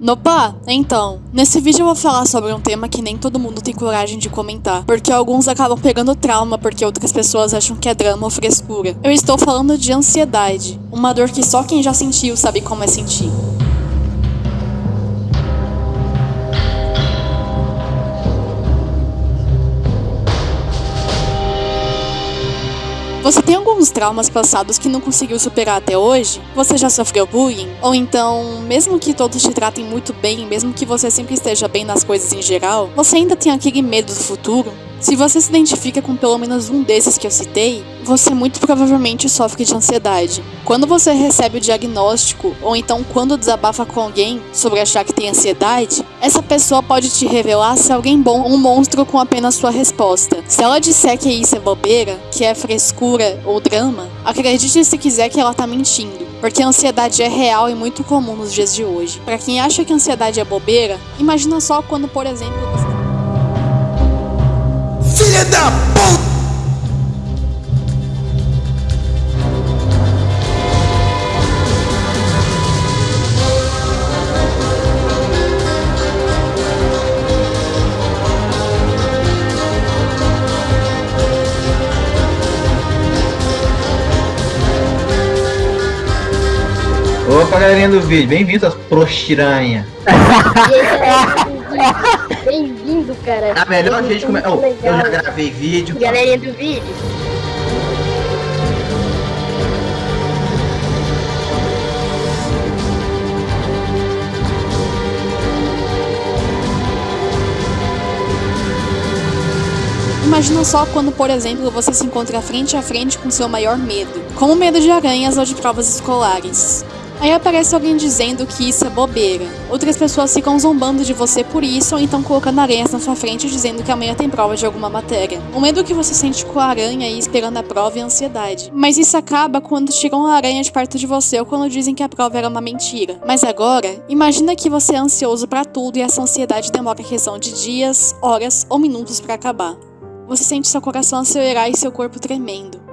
Nopa, então, nesse vídeo eu vou falar sobre um tema que nem todo mundo tem coragem de comentar, porque alguns acabam pegando trauma porque outras pessoas acham que é drama ou frescura. Eu estou falando de ansiedade, uma dor que só quem já sentiu sabe como é sentir. Você tem alguns traumas passados que não conseguiu superar até hoje? Você já sofreu bullying? Ou então, mesmo que todos te tratem muito bem, mesmo que você sempre esteja bem nas coisas em geral, você ainda tem aquele medo do futuro? Se você se identifica com pelo menos um desses que eu citei, você muito provavelmente sofre de ansiedade. Quando você recebe o diagnóstico, ou então quando desabafa com alguém sobre achar que tem ansiedade, essa pessoa pode te revelar se alguém bom ou um monstro com apenas sua resposta. Se ela disser que isso é bobeira, que é frescura ou drama, acredite se quiser que ela tá mentindo. Porque a ansiedade é real e muito comum nos dias de hoje. Para quem acha que a ansiedade é bobeira, imagina só quando, por exemplo, você Filha da puta! Opa, galerinha do vídeo, bem-vindos, prostiranha. Bem-vindo, cara. A melhor gente como é. Oh, eu já gravei vídeo. Galerinha do vídeo. Imagina só quando, por exemplo, você se encontra frente a frente com seu maior medo, como o medo de aranhas ou de provas escolares. Aí aparece alguém dizendo que isso é bobeira. Outras pessoas ficam zombando de você por isso ou então colocando aranhas na sua frente dizendo que amanhã tem prova de alguma matéria. O medo que você sente com a aranha e esperando a prova é ansiedade. Mas isso acaba quando tiram a aranha de perto de você ou quando dizem que a prova era uma mentira. Mas agora, imagina que você é ansioso pra tudo e essa ansiedade demora questão de dias, horas ou minutos pra acabar. Você sente seu coração acelerar e seu corpo tremendo.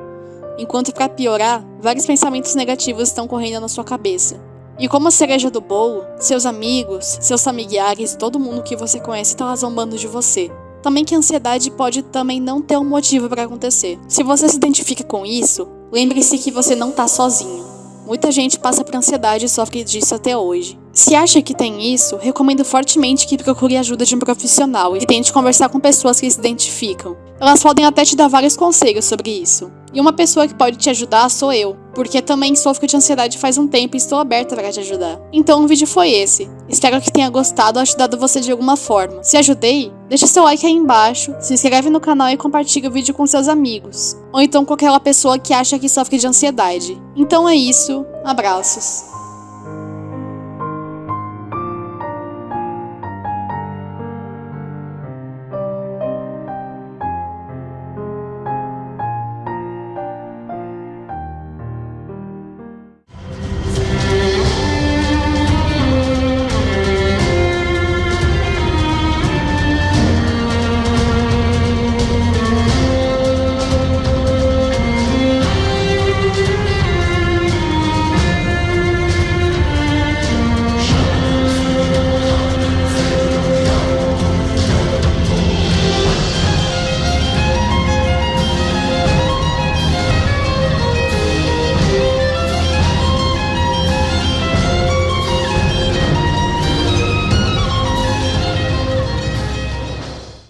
Enquanto, para piorar, vários pensamentos negativos estão correndo na sua cabeça. E como a cereja do bolo, seus amigos, seus familiares e todo mundo que você conhece está zombando de você. Também que a ansiedade pode também não ter um motivo para acontecer. Se você se identifica com isso, lembre-se que você não está sozinho. Muita gente passa por ansiedade e sofre disso até hoje. Se acha que tem isso, recomendo fortemente que procure ajuda de um profissional e tente conversar com pessoas que se identificam. Elas podem até te dar vários conselhos sobre isso. E uma pessoa que pode te ajudar sou eu, porque também sofro de ansiedade faz um tempo e estou aberta para te ajudar. Então o vídeo foi esse. Espero que tenha gostado ou ajudado você de alguma forma. Se ajudei, deixa seu like aí embaixo, se inscreve no canal e compartilha o vídeo com seus amigos. Ou então com aquela pessoa que acha que sofre de ansiedade. Então é isso, abraços.